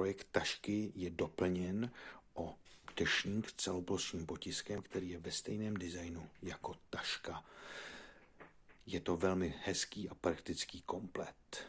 projekt tašky je doplněn o dešník s celoplošním potiskem, který je ve stejném designu jako taška. Je to velmi hezký a praktický komplet.